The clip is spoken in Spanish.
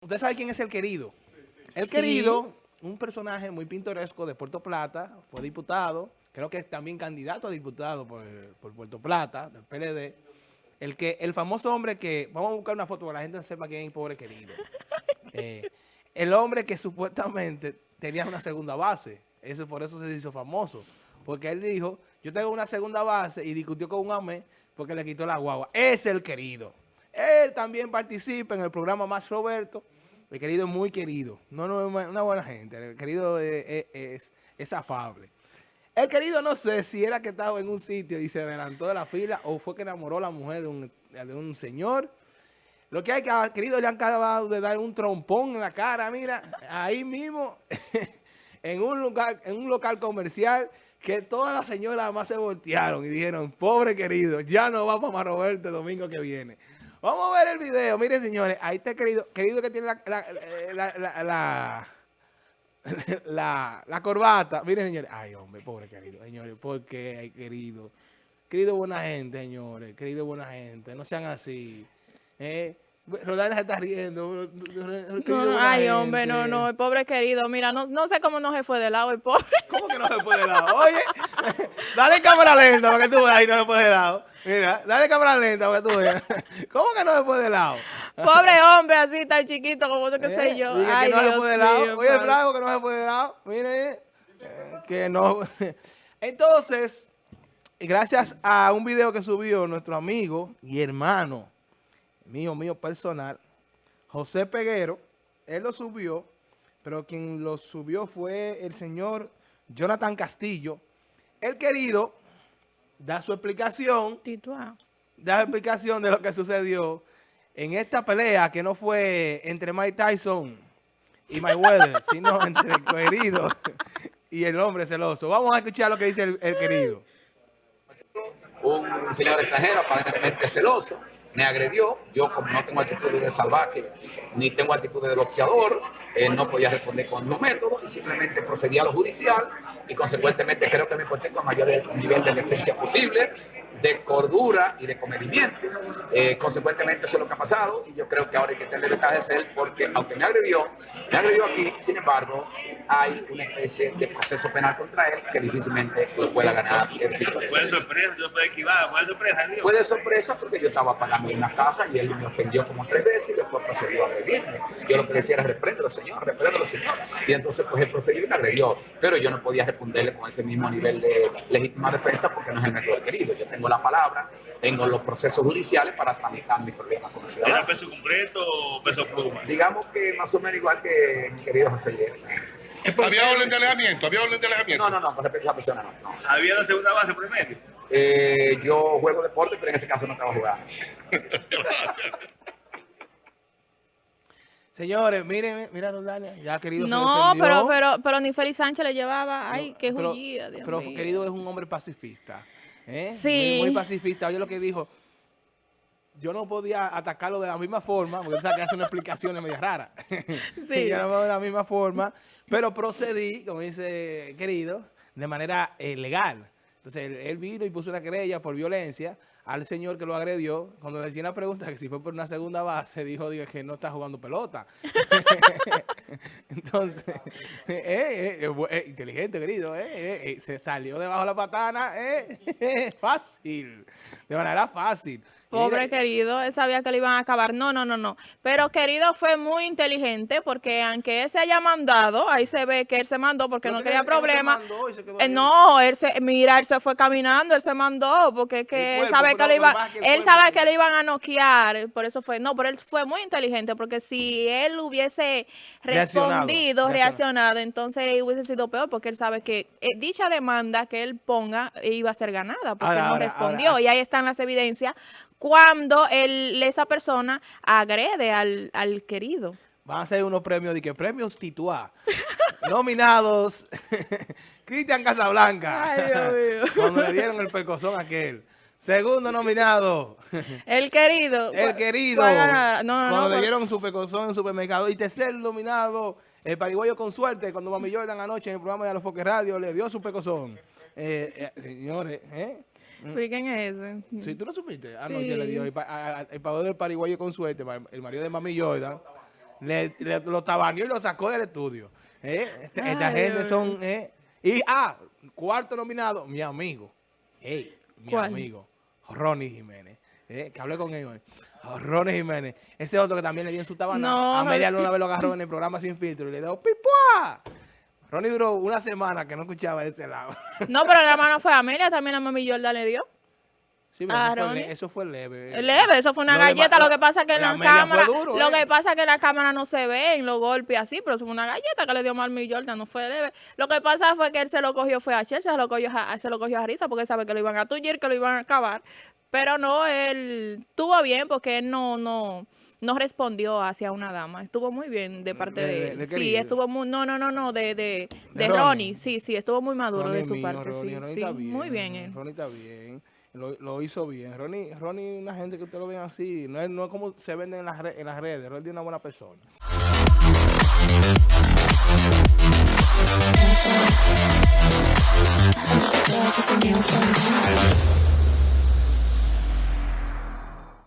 Usted sabe quién es el querido. El querido, un personaje muy pintoresco de Puerto Plata, fue diputado, creo que es también candidato a diputado por, Puerto Plata, del PLD. El, que, el famoso hombre que, vamos a buscar una foto para que la gente sepa quién es el pobre querido. Eh, el hombre que supuestamente tenía una segunda base. Eso, por eso se hizo famoso. Porque él dijo, yo tengo una segunda base y discutió con un amé porque le quitó la guagua. Es el querido. Él también participa en el programa Más Roberto. El querido muy querido. No, no una buena gente. El querido es, es, afable. El querido no sé si era que estaba en un sitio y se adelantó de la fila o fue que enamoró a la mujer de un, de un señor. Lo que hay que, querido, le han acabado de dar un trompón en la cara, mira, ahí mismo, en un lugar, en un local comercial, que todas las señoras más se voltearon y dijeron, pobre querido, ya no va para Roberto el domingo que viene. Vamos a ver el video. Miren, señores, ahí está querido, querido que tiene la, la, la, corbata. Miren, señores. Ay, hombre, pobre querido. Señores, ¿por qué, querido? Querido buena gente, señores. Querido buena gente. No sean así. ¿Eh? Rolanda se está riendo. No, ay, hombre, no, no, el pobre querido. Mira, no, no sé cómo no se fue de lado el pobre. ¿Cómo que no se fue de lado? Oye, dale cámara lenta para que tú veas y no se fue de lado. Mira, dale cámara lenta para que tú veas. ¿Cómo que no se fue de lado? Pobre hombre, así tan chiquito como qué sé eh, yo. Ay, que no se fue de lado. Oye, el flaco que no se fue de lado. Mire, eh, que no. Entonces, gracias a un video que subió nuestro amigo y hermano, mío, mío personal, José Peguero, él lo subió, pero quien lo subió fue el señor Jonathan Castillo. El querido da su explicación, da su explicación de lo que sucedió en esta pelea que no fue entre Mike Tyson y Mayweather, sino entre el querido y el hombre celoso. Vamos a escuchar lo que dice el, el querido. Un señor extranjero aparentemente celoso me agredió. Yo, como no tengo actitud de salvaje, ni tengo actitud de boxeador, eh, no podía responder con los métodos y simplemente procedí a lo judicial y consecuentemente creo que me porté con mayor nivel de decencia posible de cordura y de comedimiento. Eh, consecuentemente eso es lo que ha pasado y yo creo que ahora hay que tenerle detalles a él porque aunque me agredió, me agredió aquí, sin embargo, hay una especie de proceso penal contra él que difícilmente lo pueda ganar. ¿Fue de sorpresa? ¿Yo puede esquivar? ¿Fue de sorpresa? Fue de sorpresa porque yo estaba pagando una caja y él me ofendió como tres veces y después procedió a agredirme. Yo lo que decía era repréndelo, señor, repréndelo, señor. Y entonces pues él procedió y me agredió. Pero yo no podía responderle con ese mismo nivel de legítima defensa porque no es el método querido. Yo tengo la palabra, tengo los procesos judiciales para tramitar mi problema con el ciudadano. ¿Era peso completo o peso pluma? Digamos que más o menos igual que mi querido José Guerra. ¿Había orden de alejamiento? ¿Había orden de alejamiento? No, no, no, con respecto a esa persona no. ¿Había la segunda base por el medio? Eh, yo juego deporte, pero en ese caso no estaba jugando. Señores, miren, mira Roldania, ya querido No, pero, pero, pero ni Félix Sánchez le llevaba, ay, qué jullida, Pero querido es un hombre pacifista. ¿Eh? Sí. Muy, pacifista. Oye lo que dijo, yo no podía atacarlo de la misma forma, porque sabe que hace una explicación medio rara. Sí. yo no de la misma forma, pero procedí, como dice querido, de manera eh, legal. Entonces, él, vino y puso una querella por violencia al señor que lo agredió. Cuando le decía una pregunta que si fue por una segunda base, dijo diga, que no está jugando pelota. Entonces, eh, eh, eh, inteligente, querido, se salió debajo de la patana, fácil, de manera fácil. Pobre querido, él sabía que le iban a acabar. No, no, no, no. Pero querido fue muy inteligente porque aunque él se haya mandado, ahí se ve que él se mandó porque no, quería problemas. Eh, no, él se, mira, él se fue caminando, él se mandó porque que él sabe que le iba, él sabe que le iban a noquear, por eso fue, no, pero él fue muy inteligente porque si él hubiese respondido, reaccionado, entonces hubiese sido peor porque él sabe que eh, dicha demanda que él ponga iba a ser ganada porque no respondió y ahí están las evidencias cuando el, esa persona agrede al, al querido. Van a ser unos premios de que premios Tituá. Nominados Cristian Casablanca. Ay, Dios mío. Cuando le dieron el pecozón a aquel. Segundo nominado. El querido. El querido. cuando le dieron su pecozón en el supermercado. Y tercer nominado, el pariguayo con suerte, cuando Mami Jordan anoche en el programa de los Foques Radio le dio su pecozón. Eh, eh, señores, ¿eh? Mm. quién es ese? Sí, ¿tú lo supiste? Ah, no, ya le dio el, el, del pariguayo con suerte, el marido de Mami Jordan. le, le- lo tabaneó y lo sacó del estudio. ¿Eh? Esta gente son... ¿eh? Y, ah, cuarto nominado, mi amigo. Ey, mi ¿Cuál? amigo, Ronnie Jiménez. ¿eh? Que hablé con él hoy. Ronnie Jiménez. Ese otro que también le dio en su tabana. No, a media luna vez lo agarró en el programa Sin Filtro y le dio ¡Pipua! Ronnie duró una semana que no escuchaba de ese lado. No, pero la mano fue Amelia, también la mami Yorda le dio. Sí, pero eso, fue eso leve. Leve, eso fue una Lo galleta, lo que pasa que en la cámara, duro, lo eh. que pasa que en la cámara no se ven los golpes así, pero eso fue una galleta que le dio Marmi Jordan, no fue leve. Lo que pasa fue que él se lo cogió, fue a Chelsea, se lo cogió a, se lo cogió a Risa porque sabe que lo iban a tullir, que lo iban a acabar. Pero no, él estuvo bien porque él no, no, no respondió hacia una dama. Estuvo muy bien de parte De- él. de sí, estuvo muy, no, no, no, no, de, de, Ronnie. Ronnie. Sí, sí, estuvo muy maduro Ronnie de su mío, parte, Ronnie, sí. Muy bien él. Ronnie está bien. Lo, lo, hizo bien. Ronnie, Ronnie una gente que usted lo ven así, no es, no es como se vende en las, re, en las redes. Ronnie es una buena persona.